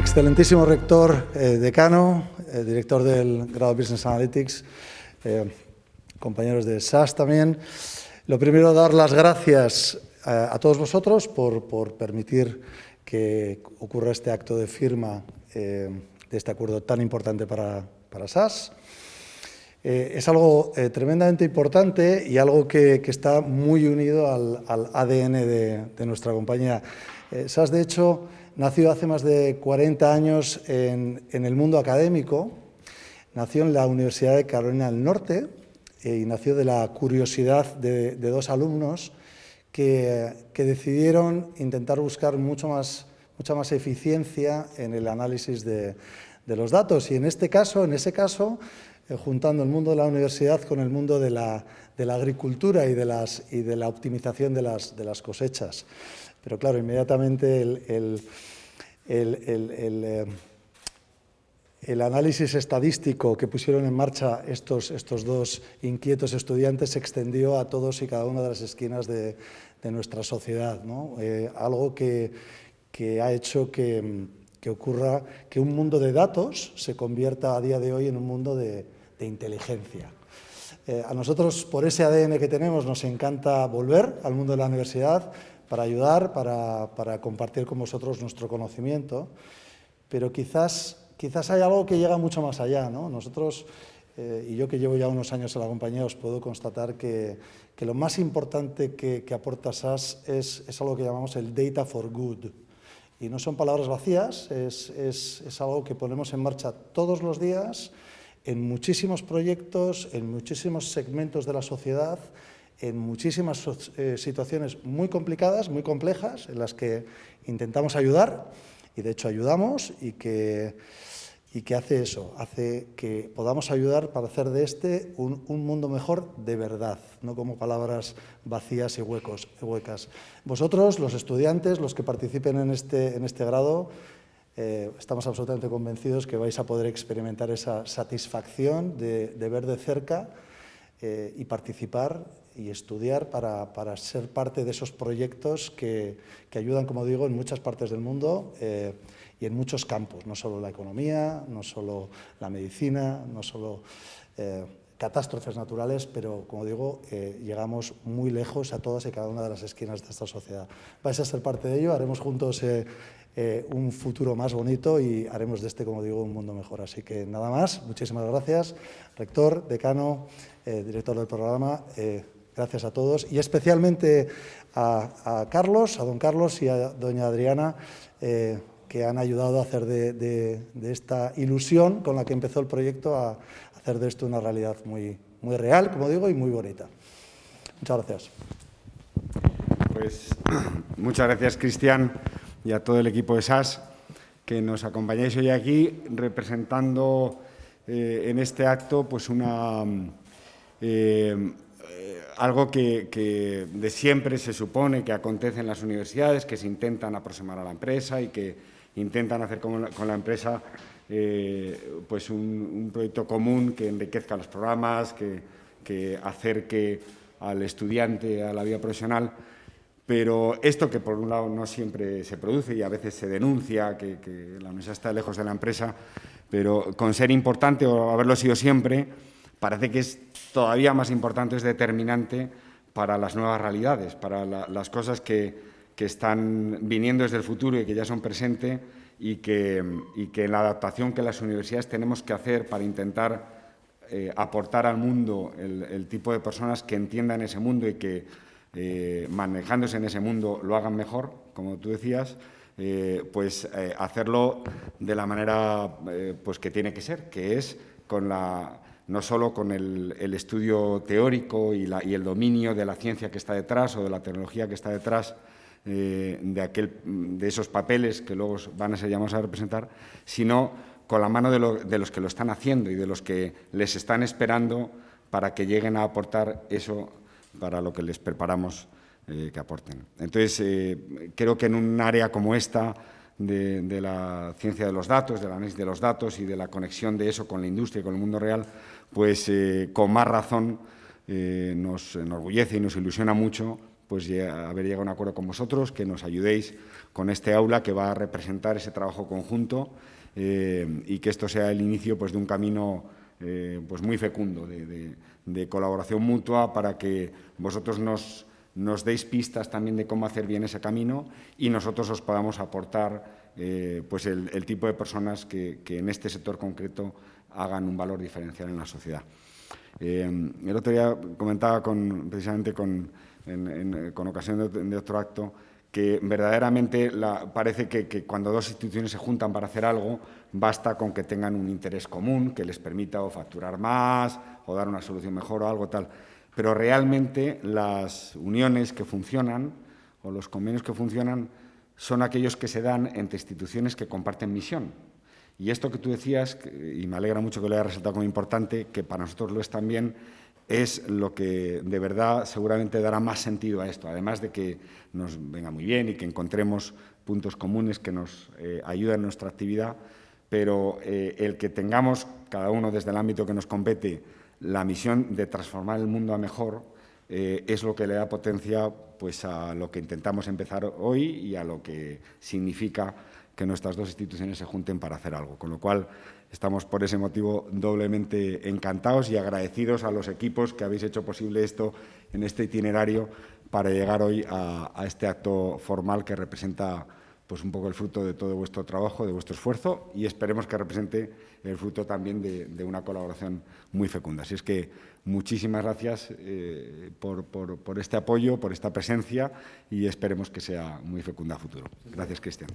excelentísimo rector, eh, decano, eh, director del grado Business Analytics, eh, compañeros de SAS también. Lo primero, dar las gracias a, todos vosotros por, permitir que ocurra este acto de firma de este acuerdo tan importante para, para SAS. es algo tremendamente importante y algo que, está muy unido al, ADN de, de, nuestra compañía. SAS, de hecho, Nació hace más de 40 años en, el mundo académico, nació en la Universidad de Carolina del Norte eh, y nació de la curiosidad de, dos alumnos que, decidieron intentar buscar mucho más, mucha más eficiencia en el análisis de, los datos. Y en este caso, en ese caso, eh, juntando el mundo de la universidad con el mundo de la, agricultura y de, la optimización de las cosechas. Pero claro, inmediatamente el, eh, el, análisis estadístico que pusieron en marcha estos, estos dos inquietos estudiantes se extendió a todos y cada una de las esquinas de, nuestra sociedad. Eh, algo que, ha hecho que, ocurra que un mundo de datos se convierta a día de hoy en un mundo de, inteligencia. Eh, a nosotros, por ese ADN que tenemos, nos encanta volver al mundo de la universidad, para ayudar, para, compartir con vosotros nuestro conocimiento, pero quizás, quizás hay algo que llega mucho más allá. ¿no? Nosotros, eh, y yo que llevo ya unos años en la compañía, os puedo constatar que, lo más importante que, aporta SAS es, algo que llamamos el data for good. Y no son palabras vacías, es, es algo que ponemos en marcha todos los días en muchísimos proyectos, en muchísimos segmentos de la sociedad, en muchísimas eh, situaciones muy complicadas, muy complejas, en las que intentamos ayudar, y de hecho ayudamos, y que, y que hace eso, hace que podamos ayudar para hacer de este un, mundo mejor de verdad, no como palabras vacías y huecos, huecas. Vosotros, los estudiantes, los que participen en este, en este grado, eh, estamos absolutamente convencidos que vais a poder experimentar esa satisfacción de, ver de cerca eh, y participar y estudiar para, para, ser parte de esos proyectos que, que, ayudan, como digo, en muchas partes del mundo eh, y en muchos campos, no solo la economía, no solo la medicina, no solo eh, catástrofes naturales, pero, como digo, eh, llegamos muy lejos a todas y cada una de las esquinas de esta sociedad. Vais a ser parte de ello, haremos juntos un futuro más bonito y haremos de este, como digo, un mundo mejor. Así que nada más, muchísimas gracias, rector, decano, director del programa, Gracias a todos y especialmente a, Carlos, a don Carlos y a doña Adriana, eh, que han ayudado a hacer de, esta ilusión con la que empezó el proyecto a hacer de esto una realidad muy, muy real, como digo, y muy bonita. Muchas gracias. Pues muchas gracias, Cristian, y a todo el equipo de SAS que nos acompañáis hoy aquí representando eh, en este acto pues una... Eh, algo que, de siempre se supone que acontece en las universidades, que se intentan aproximar a la empresa y que intentan hacer con la, empresa eh, pues un, proyecto común que enriquezca los programas, que, acerque al estudiante a la vida profesional. Pero esto que por un lado no siempre se produce y a veces se denuncia que, que la universidad está lejos de la empresa, pero con ser importante o haberlo sido siempre, parece que es todavía más importante, es determinante para las nuevas realidades, para las cosas que, están viniendo desde el futuro y que ya son presentes y que, y que la adaptación que las universidades tenemos que hacer para intentar eh, aportar al mundo el, tipo de personas que entiendan ese mundo y que eh, manejándose en ese mundo lo hagan mejor, como tú decías, eh, pues hacerlo de la manera pues que tiene que ser, que es con la no solo con el, estudio teórico y, el dominio de la ciencia que está detrás o de la tecnología que está detrás eh, de, aquel, de esos papeles que luego van a ser llamados a representar, sino con la mano de, los que lo están haciendo y de los que les están esperando para que lleguen a aportar eso para lo que les preparamos eh, que aporten. Entonces, eh, creo que en un área como esta, de, de, la ciencia de los datos, del análisis de los datos y de la conexión de eso con la industria y con el mundo real, pues eh, con más razón eh, nos enorgullece y nos ilusiona mucho pues haber llegado a un acuerdo con vosotros, que nos ayudéis con este aula que va a representar ese trabajo conjunto eh, y que esto sea el inicio pues, de un camino pues muy fecundo de, colaboración mutua para que vosotros nos, nos, deis pistas también de cómo hacer bien ese camino y nosotros os podamos aportar eh, pues el, tipo de personas que, en este sector concreto hagan un valor diferencial en la sociedad. el otro día comentaba precisamente con con ocasión de, otro acto, que verdaderamente parece que, cuando dos instituciones se juntan para hacer algo, basta con que tengan un interés común que les permita o facturar más o dar una solución mejor o algo tal. Pero realmente las uniones que funcionan o los convenios que funcionan son aquellos que se dan entre instituciones que comparten misión. Y esto que tú decías, y me alegra mucho que lo hayas resaltado como importante, que para nosotros lo es también, es lo que de verdad seguramente dará más sentido a esto, además de que nos venga muy bien y que encontremos puntos comunes que nos eh, ayuden en nuestra actividad, pero eh, el que tengamos, cada uno desde el ámbito que nos compete, la misión de transformar el mundo a mejor, eh, es lo que le da potencia pues, a lo que intentamos empezar hoy y a lo que significa que nuestras dos instituciones se junten para hacer algo. Con lo cual, estamos por ese motivo doblemente encantados y agradecidos a los equipos que habéis hecho posible esto en este itinerario para llegar hoy a, este acto formal que representa pues un poco el fruto de todo vuestro trabajo, de vuestro esfuerzo y esperemos que represente el fruto también de, una colaboración muy fecunda. Así es que muchísimas gracias eh, por, por este apoyo, por esta presencia y esperemos que sea muy fecunda a futuro. Gracias, Cristian.